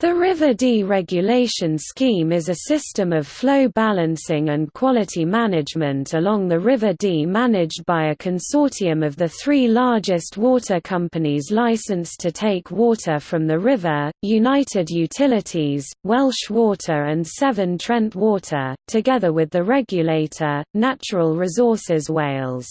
The River Dee regulation scheme is a system of flow balancing and quality management along the River Dee managed by a consortium of the three largest water companies licensed to take water from the river, United Utilities, Welsh Water and Severn Trent Water, together with the regulator, Natural Resources Wales.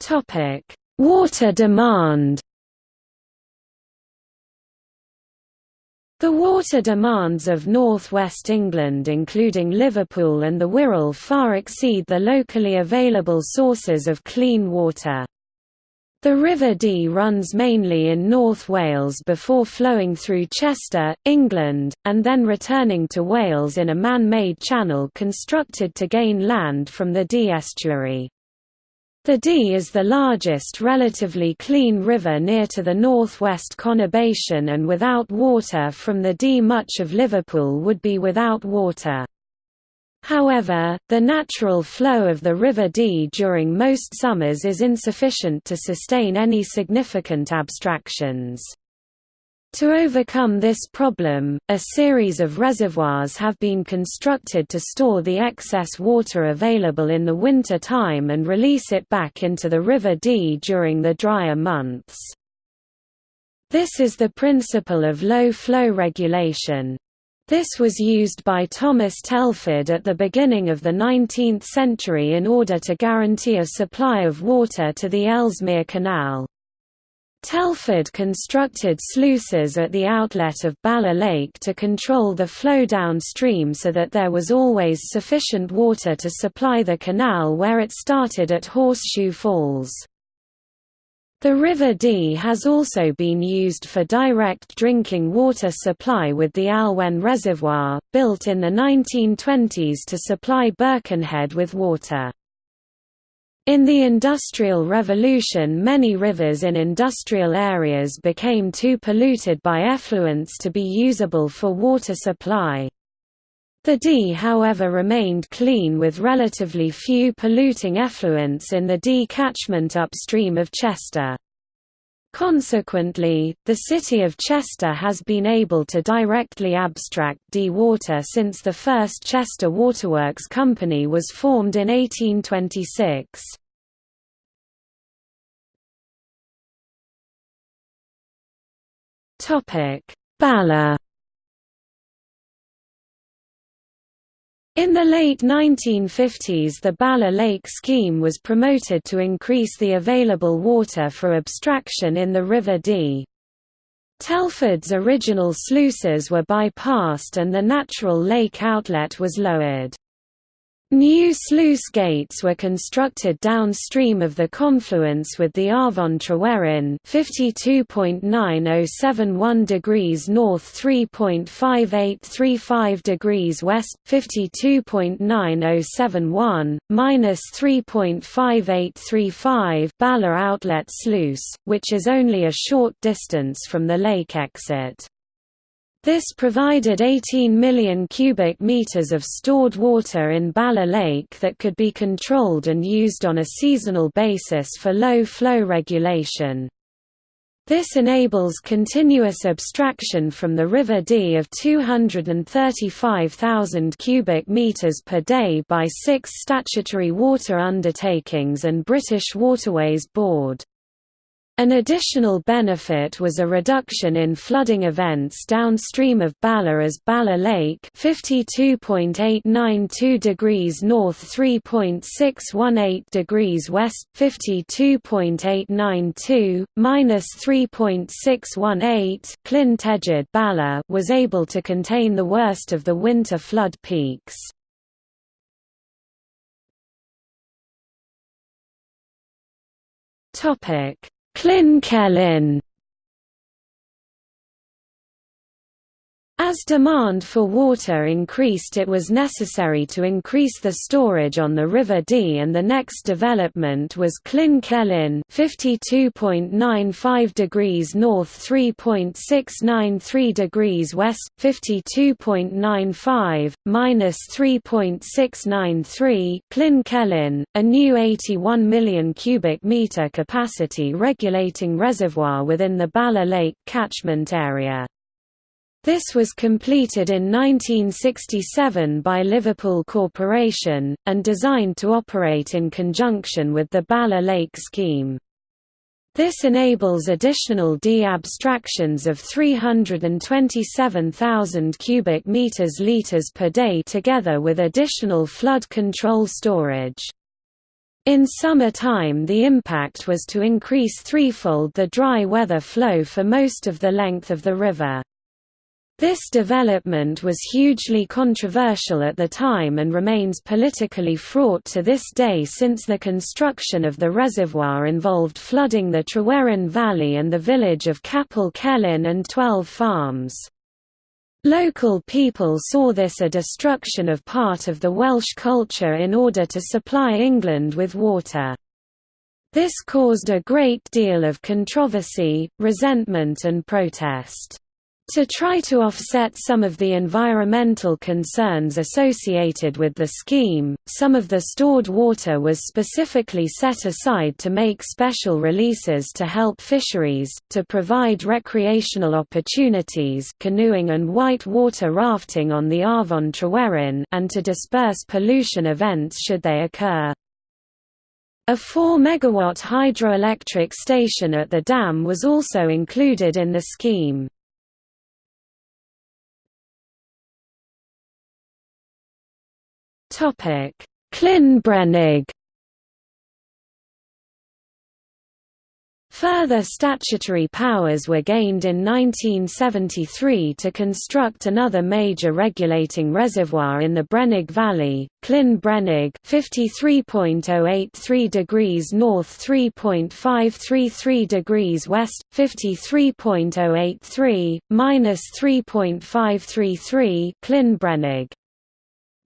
Topic Water demand The water demands of northwest England including Liverpool and the Wirral far exceed the locally available sources of clean water. The River Dee runs mainly in North Wales before flowing through Chester, England, and then returning to Wales in a man-made channel constructed to gain land from the Dee estuary. The Dee is the largest relatively clean river near to the northwest conurbation and without water from the Dee much of Liverpool would be without water. However, the natural flow of the River Dee during most summers is insufficient to sustain any significant abstractions. To overcome this problem, a series of reservoirs have been constructed to store the excess water available in the winter time and release it back into the River Dee during the drier months. This is the principle of low-flow regulation. This was used by Thomas Telford at the beginning of the 19th century in order to guarantee a supply of water to the Ellesmere Canal. Telford constructed sluices at the outlet of Bala Lake to control the flow downstream so that there was always sufficient water to supply the canal where it started at Horseshoe Falls. The River Dee has also been used for direct drinking water supply with the Alwen Reservoir, built in the 1920s to supply Birkenhead with water. In the Industrial Revolution many rivers in industrial areas became too polluted by effluents to be usable for water supply. The Dee however remained clean with relatively few polluting effluents in the Dee catchment upstream of Chester. Consequently, the city of Chester has been able to directly abstract Dee water since the first Chester Waterworks Company was formed in 1826. Bala In the late 1950s the Bala Lake scheme was promoted to increase the available water for abstraction in the River Dee. Telford's original sluices were bypassed and the natural lake outlet was lowered. New sluice gates were constructed downstream of the confluence with the Afon Tryweryn 52.9071 degrees north 3.5835 degrees west 52.9071 minus 3.5835 Bala outlet sluice which is only a short distance from the lake exit this provided 18 million cubic meters of stored water in Bala Lake that could be controlled and used on a seasonal basis for low flow regulation. This enables continuous abstraction from the River Dee of 235,000 cubic meters per day by six statutory water undertakings and British Waterways Board. An additional benefit was a reduction in flooding events downstream of Bala as Bala Lake 52.892 degrees north 3.618 degrees west 52.892 minus 3.618 Llyn Tegid Bala was able to contain the worst of the winter flood peaks. Topic Llyn As demand for water increased it was necessary to increase the storage on the River Dee and the next development was Llyn Celyn 52.95 degrees north 3.693 degrees west, 52.95, minus 3.693 Llyn Celyn, a new 81 million cubic metre capacity regulating reservoir within the Bala Lake catchment area. This was completed in 1967 by Liverpool Corporation, and designed to operate in conjunction with the Bala Lake scheme. This enables additional Dee abstractions of 327,000 cubic meters liters per day together with additional flood control storage. In summer time the impact was to increase threefold the dry weather flow for most of the length of the river. This development was hugely controversial at the time and remains politically fraught to this day since the construction of the reservoir involved flooding the Tryweryn Valley and the village of Capel Celyn and twelve farms. Local people saw this a destruction of part of the Welsh culture in order to supply England with water. This caused a great deal of controversy, resentment and protest. To try to offset some of the environmental concerns associated with the scheme, some of the stored water was specifically set aside to make special releases to help fisheries, to provide recreational opportunities canoeing and white water rafting on the Afon Tryweryn and to disperse pollution events should they occur. A 4 megawatt hydroelectric station at the dam was also included in the scheme. Topic: Llyn Further statutory powers were gained in 1973 to construct another major regulating reservoir in the Brenig Valley, Llyn Brenig 53.083 degrees north 3.533 degrees west, 53.083, minus 3.533 Llyn Brenig.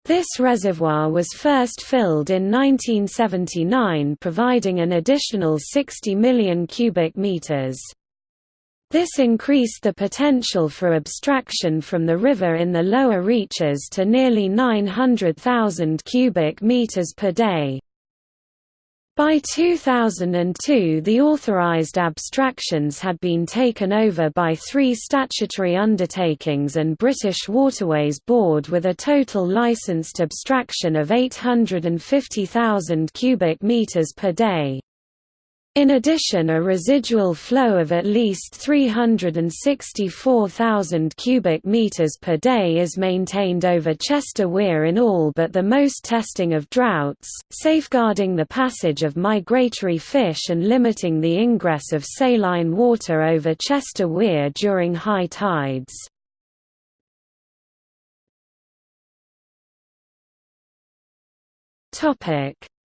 This reservoir was first filled in 1979 providing an additional 60 million cubic meters. This increased the potential for abstraction from the river in the lower reaches to nearly 900,000 cubic meters per day. By 2002 the authorized abstractions had been taken over by three statutory undertakings and British Waterways Board with a total licensed abstraction of 850,000 cubic metres per day. In addition a residual flow of at least 364,000 cubic meters per day is maintained over Chester Weir in all but the most testing of droughts, safeguarding the passage of migratory fish and limiting the ingress of saline water over Chester Weir during high tides.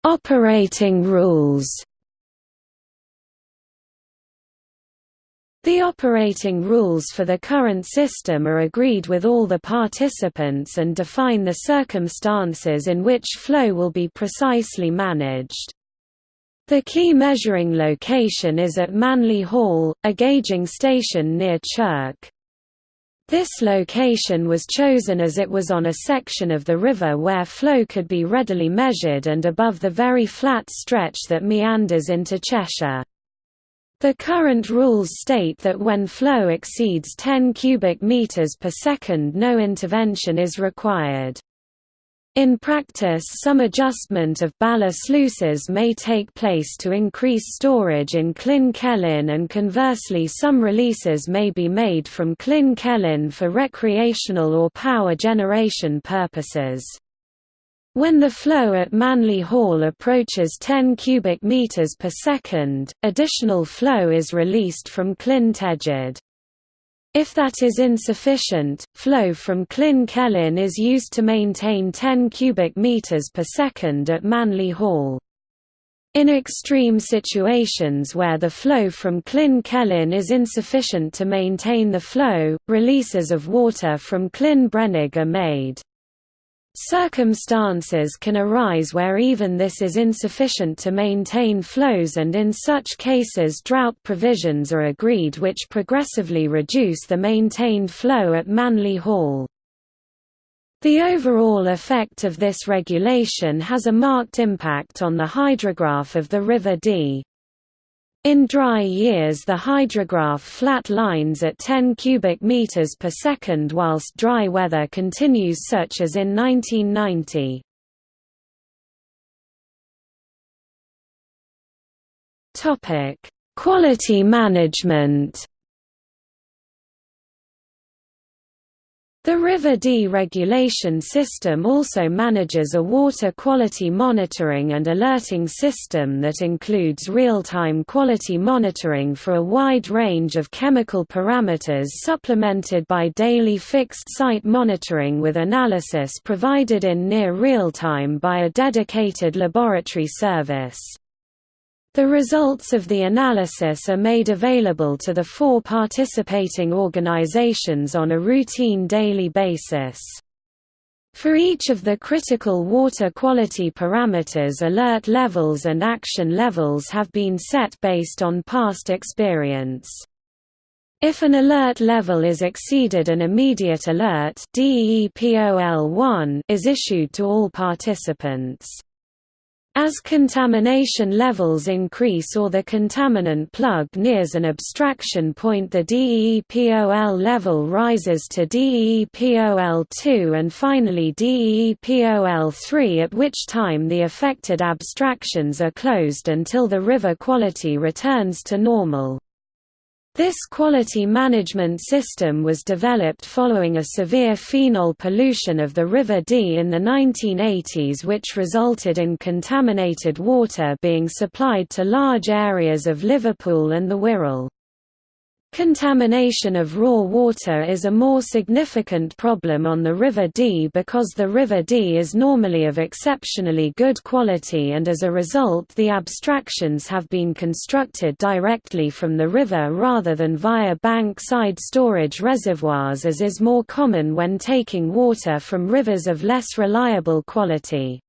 Operating rules The operating rules for the current system are agreed with all the participants and define the circumstances in which flow will be precisely managed. The key measuring location is at Manley Hall, a gauging station near Chirk. This location was chosen as it was on a section of the river where flow could be readily measured and above the very flat stretch that meanders into Cheshire. The current rules state that when flow exceeds 10 cubic meters per second no intervention is required. In practice some adjustment of Bala sluices may take place to increase storage in Llyn Celyn and conversely some releases may be made from Llyn Celyn for recreational or power generation purposes. When the flow at Manley Hall approaches 10 cubic meters per second, additional flow is released from Llyn Tegid. If that is insufficient, flow from Llyn Celyn is used to maintain 10 cubic meters per second at Manley Hall. In extreme situations where the flow from Llyn Celyn is insufficient to maintain the flow, releases of water from Llyn Brenig are made. Circumstances can arise where even this is insufficient to maintain flows and in such cases drought provisions are agreed which progressively reduce the maintained flow at Manley Hall. The overall effect of this regulation has a marked impact on the hydrograph of the River Dee. In dry years the hydrograph flat lines at 10 cubic meters per second whilst dry weather continues such as in 1990. Topic: Quality management. The River Dee regulation system also manages a water quality monitoring and alerting system that includes real-time quality monitoring for a wide range of chemical parameters supplemented by daily fixed-site monitoring with analysis provided in near real-time by a dedicated laboratory service. The results of the analysis are made available to the four participating organizations on a routine daily basis. For each of the critical water quality parameters alert levels and action levels have been set based on past experience. If an alert level is exceeded an immediate alert DEEPOL1 is issued to all participants. As contamination levels increase or the contaminant plug nears an abstraction point the DEEPOL level rises to DEEPOL2 and finally DEEPOL3 at which time the affected abstractions are closed until the river quality returns to normal. This quality management system was developed following a severe phenol pollution of the River Dee in the 1980s which resulted in contaminated water being supplied to large areas of Liverpool and the Wirral. Contamination of raw water is a more significant problem on the River Dee because the River Dee is normally of exceptionally good quality and as a result the abstractions have been constructed directly from the river rather than via bank-side storage reservoirs as is more common when taking water from rivers of less reliable quality.